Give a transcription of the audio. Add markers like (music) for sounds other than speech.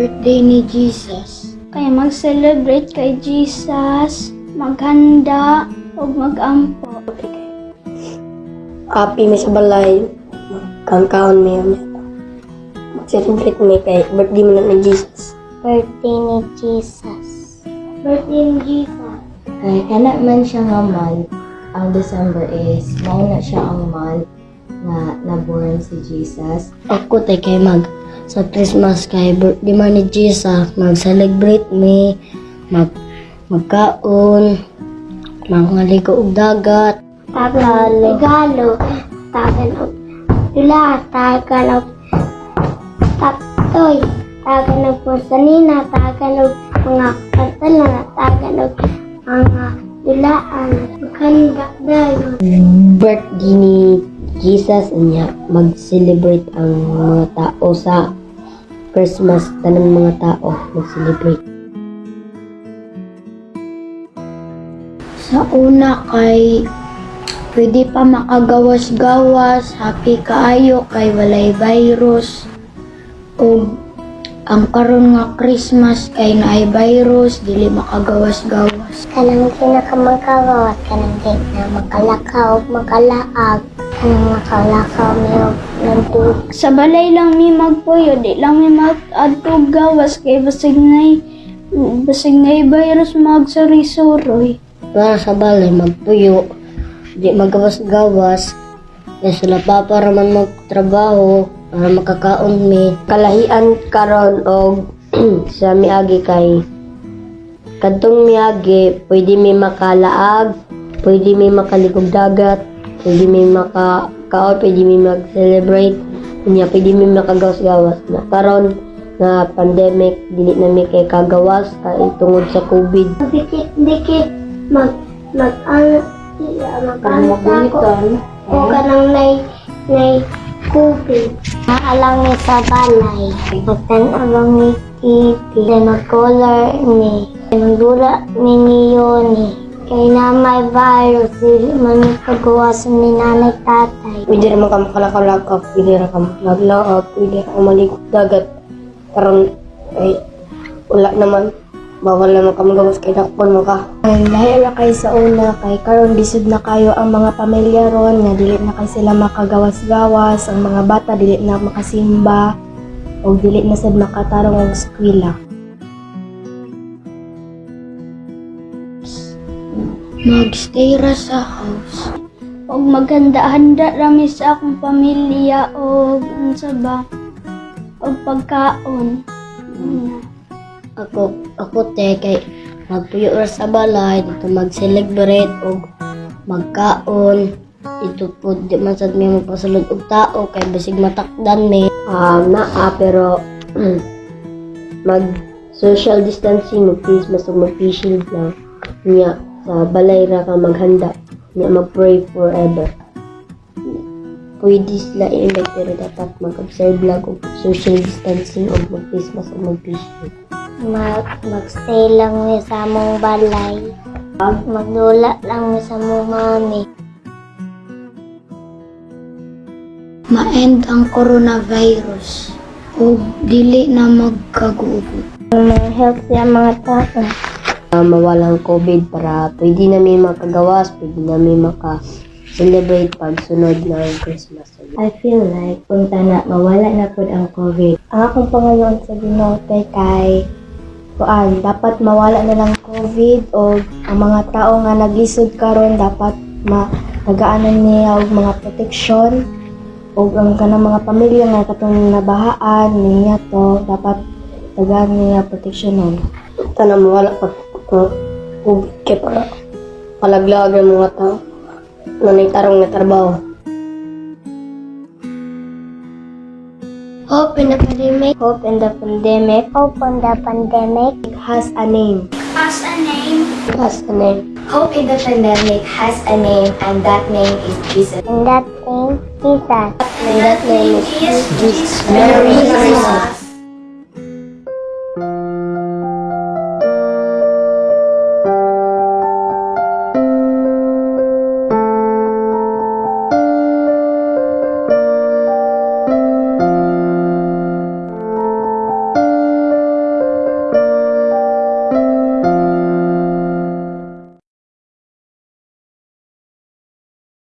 birthday ni Jesus. Kaya mag-celebrate kay Jesus, maghanda, o mag-ampo. Happy mi sa balay. Kangkaon mi yun. Mag-celebrate mi kay birthday mo na ni Jesus. Birthday ni Jesus. Birthday ni Jesus. Kaya kana man siya nga month, ang December is, mauna siya ang month na naborn si Jesus. Ako tay kay mag sa Christmas kay birthday man ni Jesus, mag-celebrate mi, mag magkaon, mangaligo og dagat, Tagal, regalo, tagal og dula, tagal og taptoy, tagal og porsanina, tagal og mga kantalan, tagal og mga dulaan, maghanda dayon. birthday ni Jesus niya mag-celebrate ang mga tao sa Christmas tanang mga tao mag-celebrate. Sa una kay pwede pa makagawas-gawas, happy kaayo kay walay virus. O ang karon nga Christmas kay naay virus, dili makagawas-gawas. Kanang pinakamagagawas, kanang di na makalakaw, makalaag, kanang makalakaw niyo nandun. Sa balay lang mi magpuyo, di lang mi mag-adtog gawas kay basig nay basig nay virus magsuri-suroy. Para sa balay magpuyo, di magawas-gawas, na sila pa para man magtrabaho, para makakaon mi. Kalahian karon og (clears throat) sa miagi kay kadtong miagi pwede mi makalaag, pwede mi makaligog dagat, pwede mi makakaon, pwede mi mag-celebrate, niya pwede mi makagawas-gawas na karon nga pandemic dili na mi kay kagawas kay tungod sa COVID. dikit-dikit mag mag ang mag ko o kanang nay nay COVID. Naalang ni sa balay. Magtanawang ni TV. Na mag-color ni. Magdula ni niyo ni. Kay na may virus, dili man yung paggawasan ni nanay tatay. Pwede naman ka makalakaw-lakaw, pwede na ka makalaglaw, pwede na ka maligog dagat. Karon ay wala naman. Bawal naman ka magawas kay dakpon mo ka. Ay, dahil na kayo sa una, kay karon bisod na kayo ang mga pamilya ron, nga dili na kay sila makagawas-gawas, ang mga bata dili na makasimba, o dili na sad makatarong og eskwela. Magstay ra sa house. Og maghanda-handa rami sa akong pamilya og unsa ba? Og pagkaon. Mm. Ako, ako te, kay magpuyo sa balay, dito mag-celebrate o magkaon. Ito po, di man sad may magpasulod og tao, kay basig matakdan mi. Ah, naa, pero (clears throat) mag social distancing, please, mas mag-face shield lang. Niya, sa balay ra ka maghanda. Niya, mag-pray forever. Pwede sila i-invite pero dapat mag-observe lang og social distancing o mag-face mask o mag-face. Mag, magstay lang mi sa mong balay. Magdula lang mi sa mong mami. Ma-end ang coronavirus o dili na magkagugot. Mga health sa mga tao. uh, mawalang COVID para pwede namin makagawas, pwede namin maka-celebrate pag sunod ng Christmas. I feel like punta na mawala na pod ang COVID. Ang akong pangayon sa Ginoo kay kay kuan dapat mawala na lang COVID o ang mga tao nga naglisod karon dapat ma tagaanan niya og mga proteksyon o ang kanang mga pamilya nga katong nabahaan niya to dapat tagaan niya proteksyonon. Ito na mawala pag COVID kay para palaglag ng mga tao na naitarong na trabaho. Hope in the pandemic. Hope in the pandemic. Hope in the pandemic It has a name. Has a name. Has a name. Hope in the pandemic has a name, and that name is Jesus. And that name, is Jesus. And that name is Jesus. Merry Christmas.